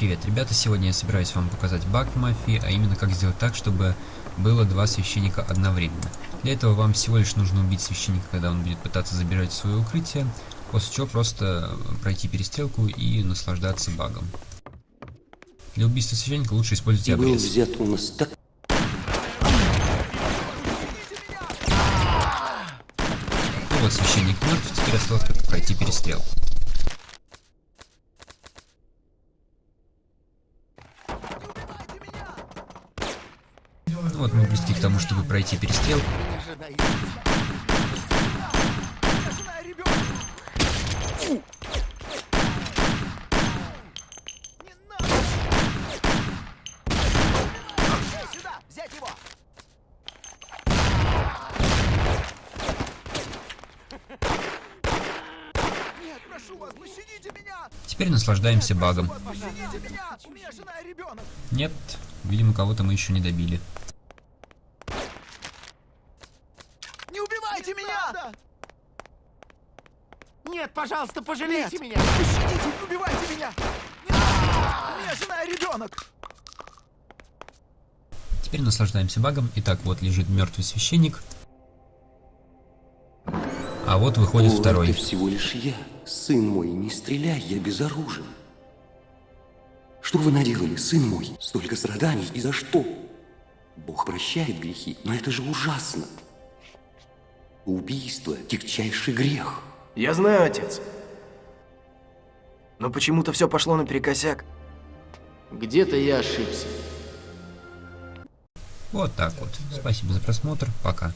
Привет, ребята, сегодня я собираюсь вам показать баг в мафии, а именно как сделать так, чтобы было два священника одновременно. Для этого вам всего лишь нужно убить священника, когда он будет пытаться забежать в свое укрытие, после чего просто пройти перестрелку и наслаждаться багом. Для убийства священника лучше использовать был обрез. взят у нас так... Ну вот священник мертв, теперь осталось только пройти перестрелку. Ну вот мы близки к тому, чтобы пройти перестрелку. Меня! Теперь наслаждаемся багом. Нет, видимо кого-то мы еще не добили. Не убивайте меня! Нет, пожалуйста, пожалейте меня! Пощадите, не убивайте меня! Нет! У меня жена и ребенок! Теперь наслаждаемся багом. Итак, вот лежит мертвый священник. А вот выходит О, второй. это всего лишь я. Сын мой, не стреляй, я безоружен. Что вы наделали, сын мой? Столько страданий и за что? Бог прощает грехи, но это же ужасно. Убийство – тягчайший грех. Я знаю, отец. Но почему-то все пошло наперекосяк. Где-то я ошибся. Вот так вот. Спасибо за просмотр. Пока.